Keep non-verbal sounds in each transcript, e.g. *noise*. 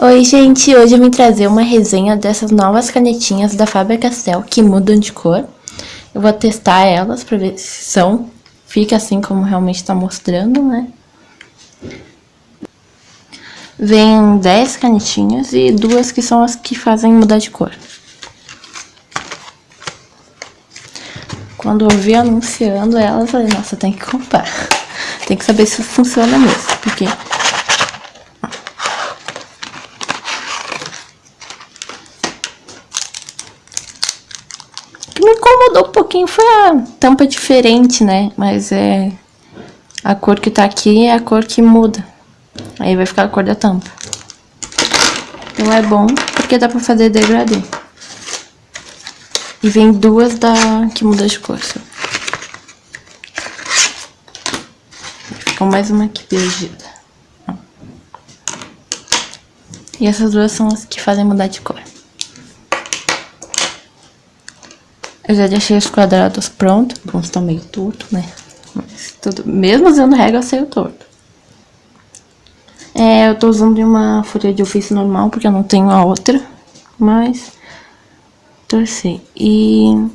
Oi gente, hoje eu vim trazer uma resenha dessas novas canetinhas da Faber-Castell que mudam de cor. Eu vou testar elas pra ver se são, fica assim como realmente tá mostrando, né? Vem 10 canetinhas e duas que são as que fazem mudar de cor. Quando eu vi anunciando elas, eu falei, nossa, tem que comprar. *laughs* Tem que saber se funciona mesmo, porque que me incomodou um pouquinho foi a tampa diferente, né? Mas é... A cor que tá aqui é a cor que muda. Aí vai ficar a cor da tampa. Então é bom, porque dá pra fazer degradê. E vem duas da que muda de cor. Ficou mais uma aqui perdida. E essas duas são as que fazem mudar de cor. Eu já deixei os quadrados prontos. Alguns estão meio torto, né? Mas tudo, mesmo usando régua, saiu torto. É, eu tô usando uma folha de ofício normal, porque eu não tenho a outra. Mas, torcer. E...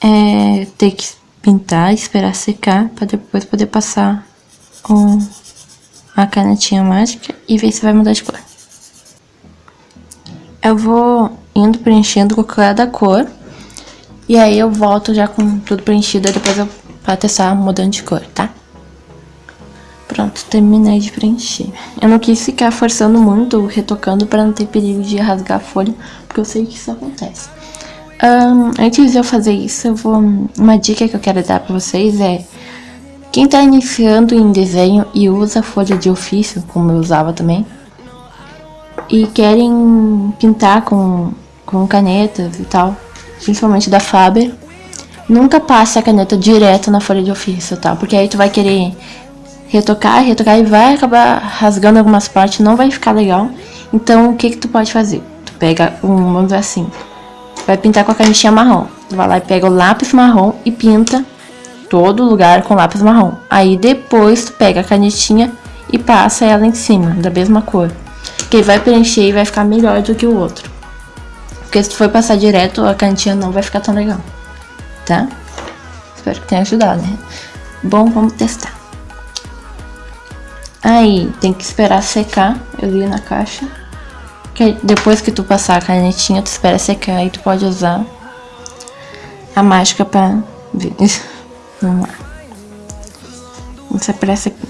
É, ter que pintar, esperar secar, pra depois poder passar o, a canetinha mágica e ver se vai mudar de cor. Eu vou indo preenchendo com cada cor. E aí eu volto já com tudo preenchido, depois eu pra testar mudando de cor, tá? Pronto, terminei de preencher. Eu não quis ficar forçando muito, retocando pra não ter perigo de rasgar a folha, porque eu sei que isso acontece. Um, antes de eu fazer isso, eu vou... Uma dica que eu quero dar pra vocês é... Quem tá iniciando em desenho e usa folha de ofício, como eu usava também, e querem pintar com com canetas e tal, principalmente da Faber, nunca passe a caneta direto na folha de ofício, tá? Porque aí tu vai querer retocar, retocar e vai acabar rasgando algumas partes, não vai ficar legal. Então, o que que tu pode fazer? Tu pega um, vamos ver assim, vai pintar com a canetinha marrom. Tu vai lá e pega o lápis marrom e pinta todo lugar com lápis marrom. Aí depois tu pega a canetinha e passa ela em cima, da mesma cor. Que vai preencher e vai ficar melhor do que o outro. Porque se for passar direto, a cantinha não vai ficar tão legal. Tá? Espero que tenha ajudado, né? Bom, vamos testar. Aí, tem que esperar secar. Eu li na caixa. Que depois que tu passar a canetinha, tu espera secar e tu pode usar a mágica pra ver. *laughs* Vamos lá. Vamos pressa aqui.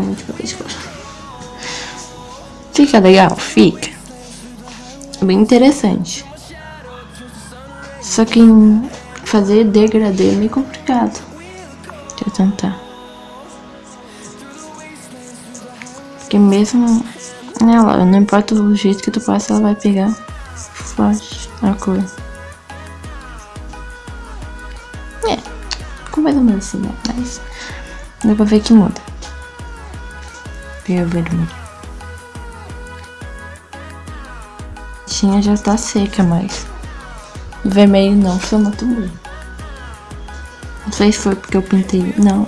Cor. Fica legal? Fica. Bem interessante. Só que fazer degradê é meio complicado. Deixa eu tentar. Porque mesmo ela, não importa o jeito que tu passa, ela vai pegar forte a cor. É, ficou mais ou menos assim, né? Mas dá pra ver que muda ver vermelho. A tinha já tá seca, mas vermelho não foi muito bem. Não sei se foi porque eu pintei. Não.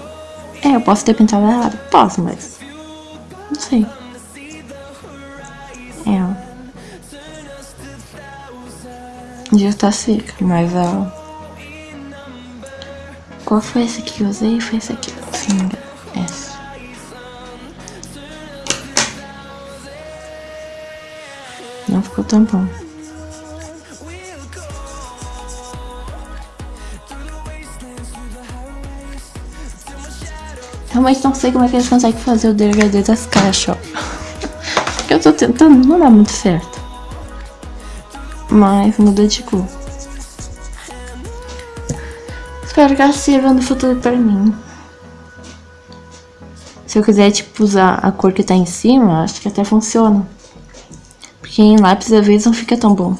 É, eu posso ter pintado errado. Posso, mas. Não sei. É. Já tá seca, mas ó. Qual foi esse que eu usei? Foi esse aqui. Não ficou tão bom. Realmente não sei como é que eles conseguem fazer o degradê das caixas, ó. *laughs* eu tô tentando, não dá muito certo. Mas muda de cor. Espero que ela sirva no futuro pra mim. Se eu quiser, tipo, usar a cor que tá em cima, acho que até funciona. Porque em lápis às vezes não fica tão bom.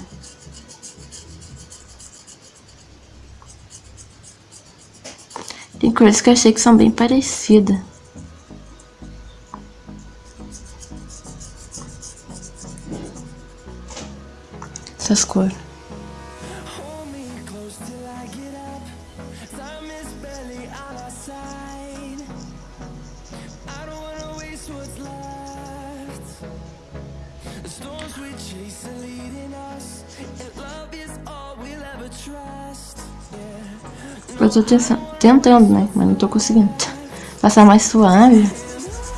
cores que eu achei que são bem parecidas. Essas cores. Eu tô tentando, né? Mas não tô conseguindo. Passar mais suave.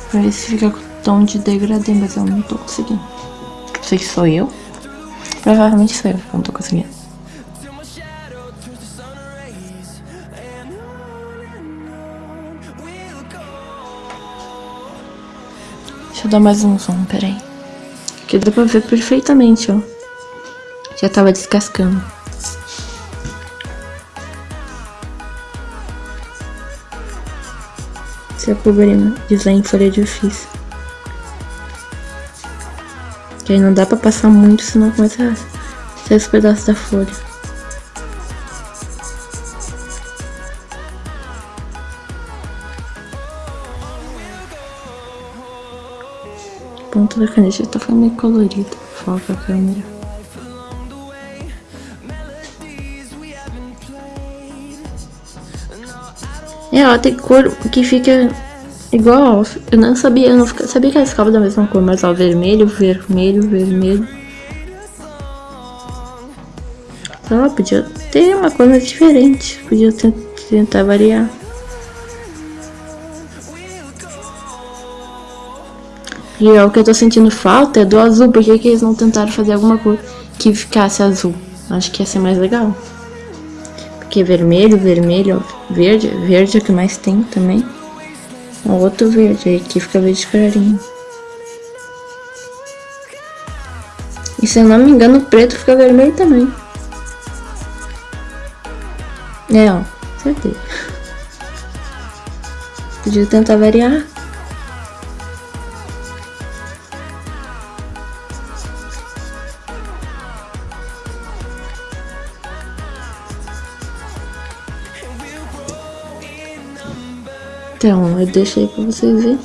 Pra ver se fica com tom de degradê, mas eu não tô conseguindo. Não sei se sou eu. Provavelmente sou eu, que não tô conseguindo. Deixa eu dar mais um som, peraí. Aqui dá pra ver perfeitamente, ó. Já tava descascando. Se a purpurina desenha em folha de ofício. Que aí não dá pra passar muito, senão começa a sair os pedaços da folha. Ponta da caneta tá ficando meio colorida. Foca a câmera. É, ó, tem cor que fica igual. Eu não sabia, eu não sabia que elas ficavam da mesma cor, mas ó, vermelho, vermelho, vermelho. Ó, podia ter uma cor mais diferente. Podia tentar variar. E ó, o que eu tô sentindo falta é do azul. Por que, que eles não tentaram fazer alguma cor que ficasse azul? Acho que ia ser mais legal. Porque vermelho, vermelho, ó, verde, verde é o que mais tem também. O outro verde, aí aqui fica verde clarinho. E se eu não me engano, o preto fica vermelho também. É, ó, certeza. *laughs* Podia tentar variar. Então, eu deixei pra vocês verem.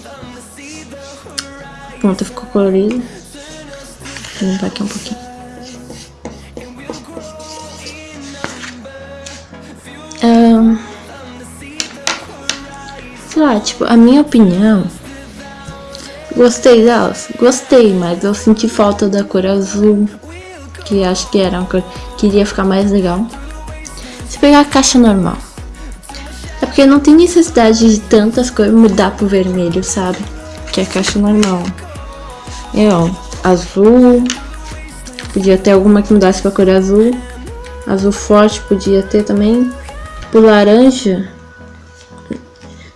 Pronto, ficou colorido. Vou limpar aqui um pouquinho. Um, sei lá, tipo, a minha opinião... Gostei delas? Gostei, mas eu senti falta da cor azul. Que acho que era uma cor que iria ficar mais legal. Se pegar a caixa normal porque não tem necessidade de tantas cores mudar pro vermelho, sabe? Que é a caixa normal. É, ó, azul. Podia ter alguma que mudasse pra cor azul. Azul forte podia ter também. Pro laranja.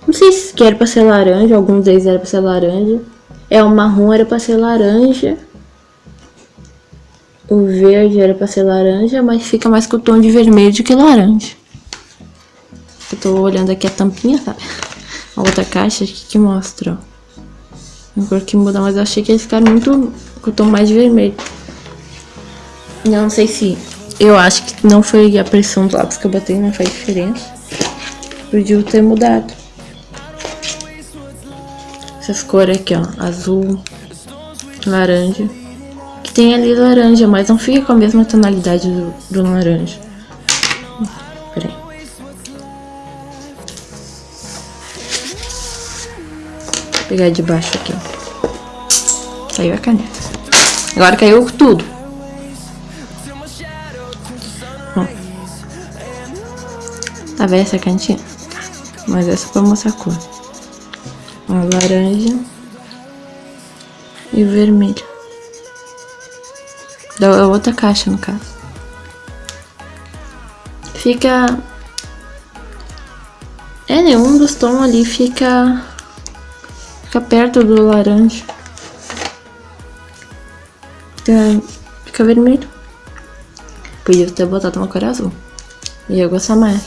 Não sei se era pra ser laranja, alguns deles era pra ser laranja. É, o marrom era pra ser laranja. O verde era pra ser laranja, mas fica mais com o tom de vermelho do que laranja. Eu tô olhando aqui a tampinha, sabe? A outra caixa aqui que mostra, ó. A cor que muda, mas eu achei que eles ficaram muito com o tom mais vermelho. Eu não sei se... Eu acho que não foi a pressão do lápis que eu botei, não faz diferença. Podia ter mudado. Essas cores aqui, ó. Azul, laranja. Que tem ali laranja, mas não fica com a mesma tonalidade do, do laranja. Pegar de baixo aqui. Saiu a caneta. Agora caiu tudo. Ó. Tá vendo essa cantinha? Mas é pra mostrar a cor. Ó, laranja e vermelho. Da outra caixa, no caso. Fica... É, nenhum dos tons ali fica Fica perto do laranja. Fica, fica vermelho. Podia ter botado uma cor azul. Ia gostar mais.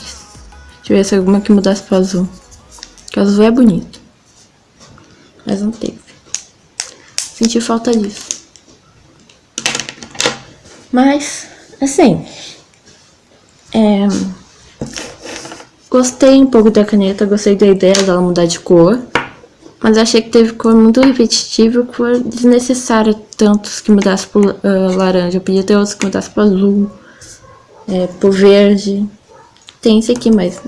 Deixa eu ver se alguma que mudasse pro azul. Porque azul é bonito. Mas não teve. Senti falta disso. Mas, assim... É, Gostei um pouco da caneta, gostei da ideia dela mudar de cor. Mas achei que teve cor muito repetitiva, cor desnecessária, tantos que mudasse por uh, laranja. Eu podia ter outros que mudasse por azul, é, por verde. Tem esse aqui, mas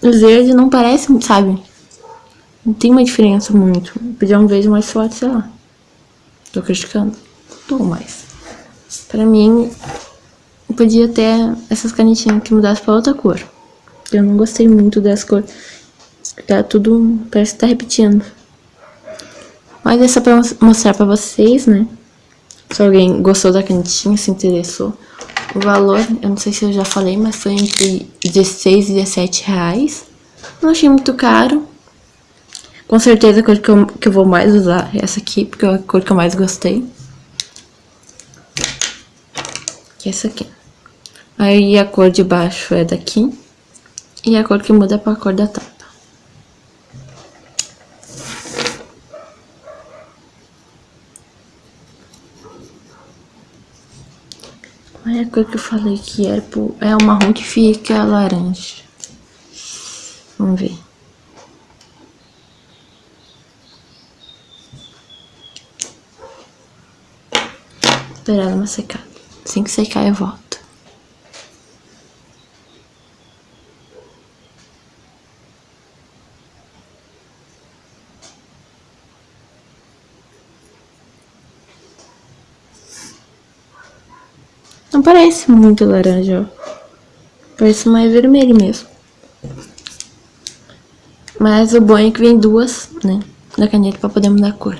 o verde não parece, sabe? Não tem uma diferença muito. Podia um verde mais forte, sei lá. Tô criticando. Tô mais. Pra mim, podia ter essas canetinhas que mudassem pra outra cor. Eu não gostei muito das cores. Tá tudo, parece que tá repetindo. Mas é só pra mostrar pra vocês, né? Se alguém gostou da canetinha, se interessou. O valor, eu não sei se eu já falei, mas foi entre 16 e 17 reais. Não achei muito caro. Com certeza a cor que eu, que eu vou mais usar é essa aqui, porque é a cor que eu mais gostei. Que é essa aqui. Aí a cor de baixo é daqui. E a cor que muda é pra cor da tampa. Olha a cor que eu falei que era, é o marrom que fica laranja. Vamos ver. Esperar uma secada. Assim que secar eu volto. Não parece muito laranja, ó. Parece mais vermelho mesmo. Mas o bom é que vem duas, né, da caneta pra poder mudar a cor.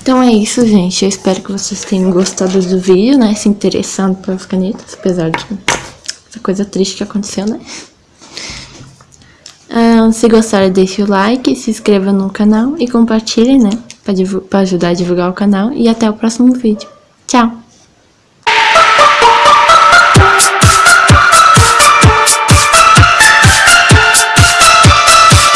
Então é isso, gente. Eu espero que vocês tenham gostado do vídeo, né? Se interessando pelas canetas, apesar de essa coisa triste que aconteceu, né? Ah, se gostaram, deixe o like, se inscreva no canal e compartilhe, né? Para ajudar a divulgar o canal. E até o próximo vídeo. Tchau!